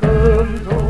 금손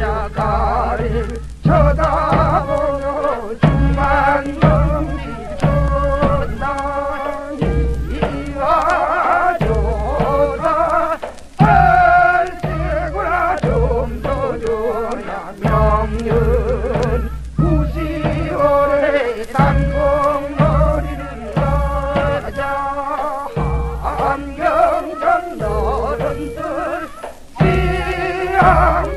바닷가를 쳐다보며 주만 넘치던나니 이와 조사 발세구나 좀더 줘라. 명륜 구시월에 땅콩머리를 가자. 한경전 너른들 지향